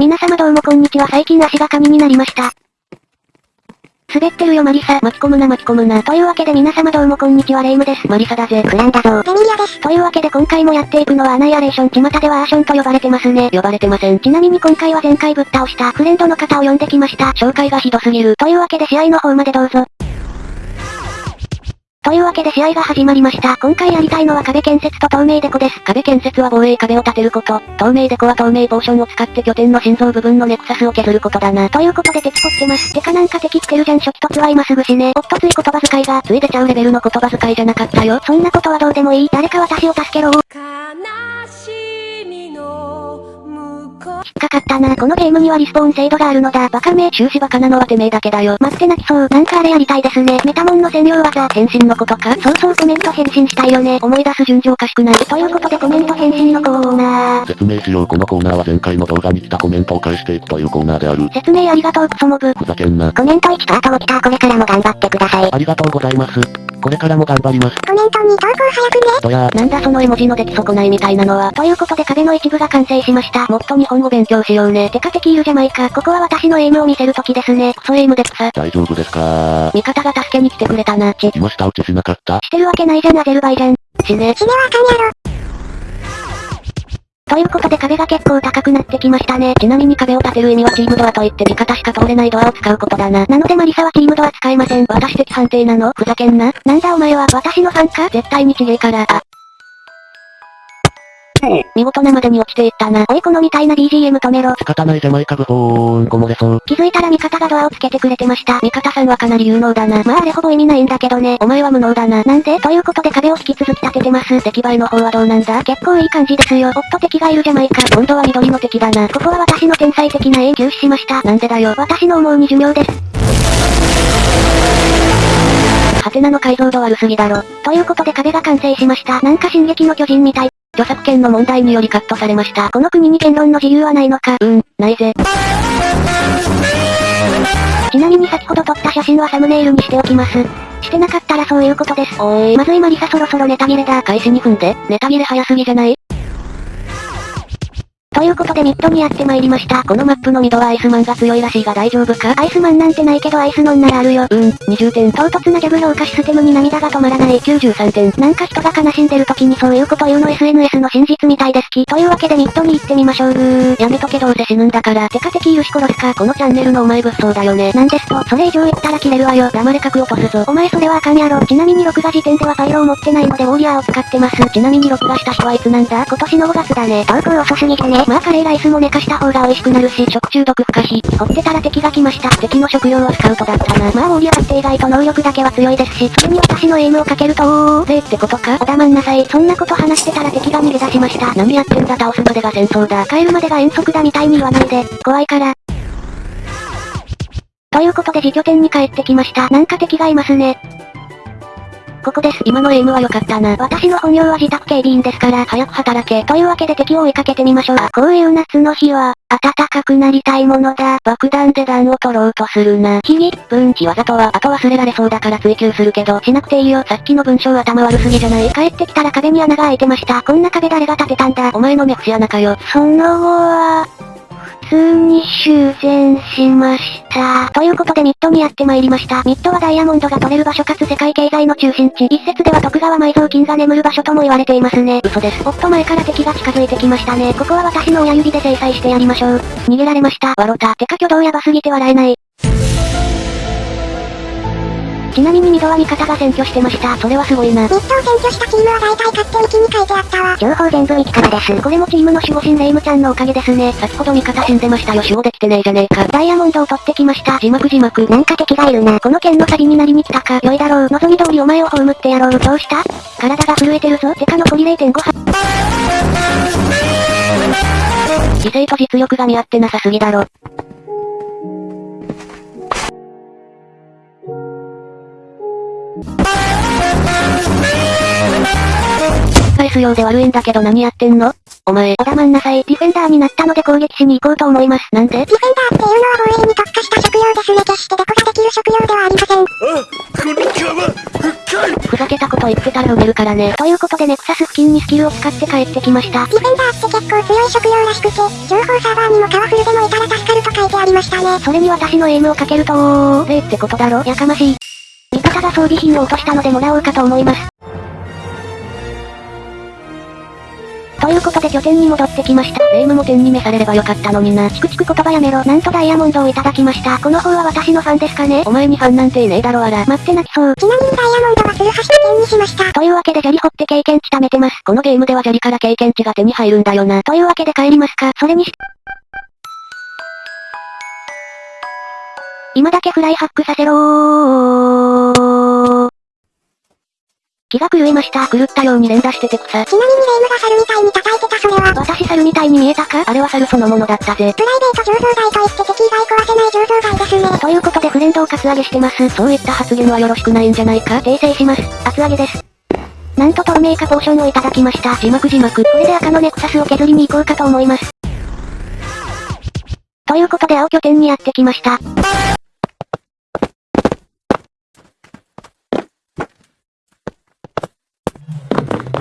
皆様どうもこんにちは最近足が神になりました。滑ってるよマリサ。巻き込むな巻き込むな。というわけで皆様どうもこんにちはレイムです。マリサだぜ。クランだぞ。ゼミリアです。というわけで今回もやっていくのはアナイアレーション。巷ではアーションと呼ばれてますね。呼ばれてません。ちなみに今回は前回ぶっ倒したフレンドの方を呼んできました。紹介がひどすぎる。というわけで試合の方までどうぞ。というわけで試合が始まりました。今回やりたいのは壁建設と透明デコです。壁建設は防衛壁を建てること。透明デコは透明ポーションを使って拠点の心臓部分のネクサスを削ることだな。ということで敵掘ってます。てかなんか敵来てるじゃん初期突は今すぐ死ね。おっとつい言葉遣いが。つい出ちゃうレベルの言葉遣いじゃなかったよ。そんなことはどうでもいい。誰か私を助けろ。悲しみのっかかったな。このゲームにはリスポーン制度があるのだ。バカめ。終始バカなのはてめえだけだよ。待って泣きそう。なんかあれやりたいですね。メタモンの専用技。変身のことかそうそうコメント返信したいよね。思い出す順序おかしくない。ということでコメント返信のコーナー。説明しようこのコーナーは前回の動画に来たコメントを返していくというコーナーである。説明ありがとうクソモブ。ふざけんな。コメント1とあとも来たこれからも頑張ってください。ありがとうございます。これからも頑張ります。コメント2投稿早くね。どやー。なんだその絵文字の出来損ないみたいなのは。ということで壁の一部が完成しました。もっと日本語勉強しようね。てか敵いるじゃないか。ここは私のエイムを見せる時ですね。クソエイムで草。大丈夫ですか？味方が助けに来てくれたな。ち。今下打ちしなかった？してるわけないじゃんアゼルバイジャン。死ね。死ねはあかんやろ。ということで壁が結構高くなってきましたね。ちなみに壁を立てる意味はチームドアといって味方しか通れないドアを使うことだな。なのでマリサはチームドア使えません。私的判定なの？ふざけんな。なんだお前は私のファンか？絶対にちげえから。あ。見事なまでに落ちていったな。おいこのみたいな BGM 止めろ。仕方ないじゃないかブホーンこ漏れそう。気づいたら味方がドアをつけてくれてました。味方さんはかなり有能だな。まああれほぼ意味ないんだけどね。お前は無能だな。なんで？ということで壁を引き続き立ててます。出来栄えの方はどうなんだ？結構いい感じですよ。おっと敵がいるじゃないか。今度は緑の敵だな。ここは私の天才的な永久死しました。なんでだよ。私の思うに寿命です。ハテナの解像度悪すぎだろ。ということで壁が完成しました。なんか進撃の巨人みたい。著作権の問題によりカットされました。この国に言論の自由はないのか。うーん、ないぜ。ちなみに先ほど撮った写真はサムネイルにしておきます。してなかったらそういうことです。おーい。まずいマリサそろそろネタ切れだ。開始2分で、ネタ切れ早すぎじゃないということでミッドにやってまいりました。このマップのミッドはアイスマンが強いらしいが大丈夫か？アイスマンなんてないけどアイスノンならあるよ。うん、20点。唐突なギャグ評価システムに涙が止まらない。93点。なんか人が悲しんでる時にそういうこと言うの SNS の真実みたいですき。というわけでミッドに行ってみましょう。やめとけどうせ死ぬんだから。てか敵いるし殺すか。このチャンネルのお前物騒だよね。なんですと、それ以上言ったら切れるわよ。黙れ角落とすぞ。お前それはあかんやろ。ちなみに録画時点ではパイロを持ってないのでウォーリアーを使ってます。ちなみに録画した日はいつなんだ？今年の5月だね。投稿遅すぎてね。まあカレーライスも寝かした方が美味しくなるし、食中毒不可避。掘ってたら敵が来ました。敵の職業はスカウトだったな。まあウォーリアーって意外と能力だけは強いですし、それに私のエイムをかけるとおー、ぜってことかおだまんなさい。そんなこと話してたら敵が逃げ出しました。何やってんだ倒すまでが戦争だ。帰るまでが遠足だみたいに言わないで。怖いから。ということで自拠点に帰ってきました。なんか敵がいますね。ここです。今のエイムは良かったな。私の本業は自宅警備員ですから、早く働け。というわけで敵を追いかけてみましょう。こういう夏の日は、暖かくなりたいものだ。爆弾で弾を取ろうとするな。ひぎ、分岐技とは、あと忘れられそうだから追求するけど、しなくていいよ。さっきの文章頭悪すぎじゃない帰ってきたら壁に穴が開いてました。こんな壁誰が建てたんだ？お前の目節穴かよ。その後は、普通に修繕しました。ということでミッドにやってまいりました。ミッドはダイヤモンドが取れる場所かつ世界経済の中心地。一説では徳川埋蔵金が眠る場所とも言われていますね。嘘です。おっと前から敵が近づいてきましたね。ここは私の親指で制裁してやりましょう。逃げられました。わろた。てか挙動やばすぎて笑えない。ちなみにミッドは味方が占拠してました。それはすごいな。ミッドを占拠したチームは大体勝つってウィキに書いてあったわ。情報全部ウィキからです。これもチームの守護神レイムちゃんのおかげですね。先ほど味方死んでましたよ。守護できてねえじゃねえか。ダイヤモンドを取ってきました。字幕字幕。なんか敵がいるな。この剣のサビになりに来たか。良いだろう。望み通りお前を葬ってやろう。どうした体が震えてるぞ。てか残り0.5は。理性と実力が見合ってなさすぎだろ。返すようで悪いんだけど何やってんの？お前。おだまんなさい。ディフェンダーになったので攻撃しに行こうと思います。なんで？ディフェンダーっていうのは防衛に特化した職業ですね。決してデコができる職業ではありません。あ、この皮、深いふざけたこと言ってたら埋めるからね。ということでネクサス付近にスキルを使って帰ってきました。ディフェンダーって結構強い職業らしくて、情報サーバーにもパワフルでもいたら助かると書いてありましたね。それに私のエイムをかけると例ってことだろ？やかましい。装備品を落としたのでもらおうかと思います。ということで拠点に戻ってきました。霊夢も点に召されればよかったのにな。チクチク言葉やめろ。なんとダイヤモンドをいただきました。この方は私のファンですかねお前にファンなんていねえだろあら。待って泣きそう。ちなみにダイヤモンドはツルハシの剣にしました。というわけで砂利掘って経験値貯めてます。このゲームでは砂利から経験値が手に入るんだよな。というわけで帰りますか。それにして。今だけフライハックさせろー。気が狂いました。狂ったように連打してて草。ちなみにレイムが猿みたいに叩いてたそれは、私猿みたいに見えたか？あれは猿そのものだったぜ。プライベート醸造台と言って敵以外壊せない醸造台ですね。ということでフレンドをカツアゲしてます。そういった発言はよろしくないんじゃないか？訂正します。厚揚げです。なんと透明化ポーションをいただきました。字幕字幕。これで赤のネクサスを削りに行こうかと思います。ということで青拠点にやってきました。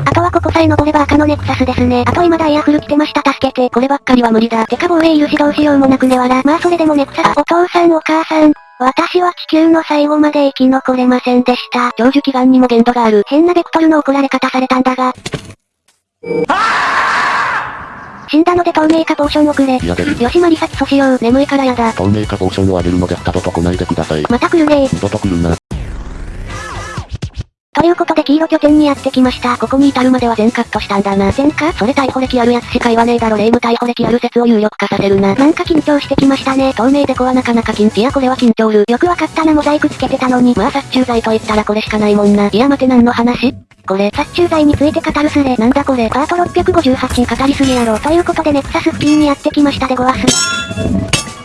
あとはここさえ登れば赤のネクサスですね。あと今ダイヤフル来てました助けて。こればっかりは無理だ。てか防衛いるしどうしようもなくねわら。まあそれでもネクサス。お父さんお母さん。私は地球の最後まで生き残れませんでした。長寿祈願にも限度がある。変なベクトルの怒られ方されたんだが。死んだので透明化ポーションをくれ。嫌です。よしまりさきそしよう。眠いからやだ。透明化ポーションをあげるので二度と来ないでください。また来るね二度と来るな。ということで黄色拠点にやってきました。ここに至るまでは全カットしたんだな。全かそれ逮捕歴あるやつしか言わねえだろ。霊夢逮捕歴ある説を有力化させるな。なんか緊張してきましたね。透明デコはなかなか緊いやこれは緊張る。よくわかったなモザイクつけてたのに。まあ殺虫剤と言ったらこれしかないもんな。いや待て何の話？これ、殺虫剤について語るスレ。なんだこれ？パート658語りすぎやろ。ということでネクサス付近にやってきましたでごわす。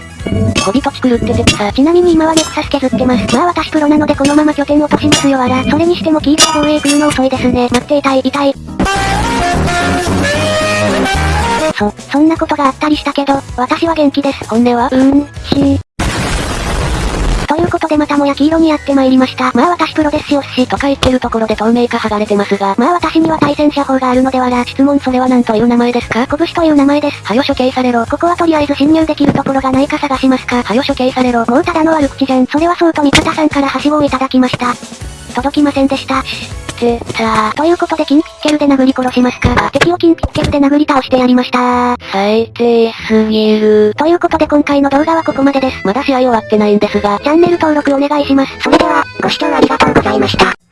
小人チ狂ってて草。ちなみに今はネクサス削ってます。まあ私プロなのでこのまま拠点落としますよあら。それにしてもキーパー防衛来るの遅いですね。待って痛い痛い。そ、そんなことがあったりしたけど、私は元気です。本音はうーん、しいうことでまたもや黄色にやってまいりました。まあ私プロですよっし。とか言ってるところで透明化剥がれてますが。まあ私には対戦車砲があるのではら。質問それは何という名前ですか？拳という名前です。はよ処刑されろ。ここはとりあえず侵入できるところがないか探しますか？はよ処刑されろ。もうただの悪口じゃん。それはそうと味方さんからはしごをいただきました。届きませんでした。って、さあ。ということでキンピッケルで殴り殺しますか。敵をキンピッケルで殴り倒してやりました。最低すぎる。ということで今回の動画はここまでです。まだ試合終わってないんですが。チャンネル登録お願いします。それでは、ご視聴ありがとうございました。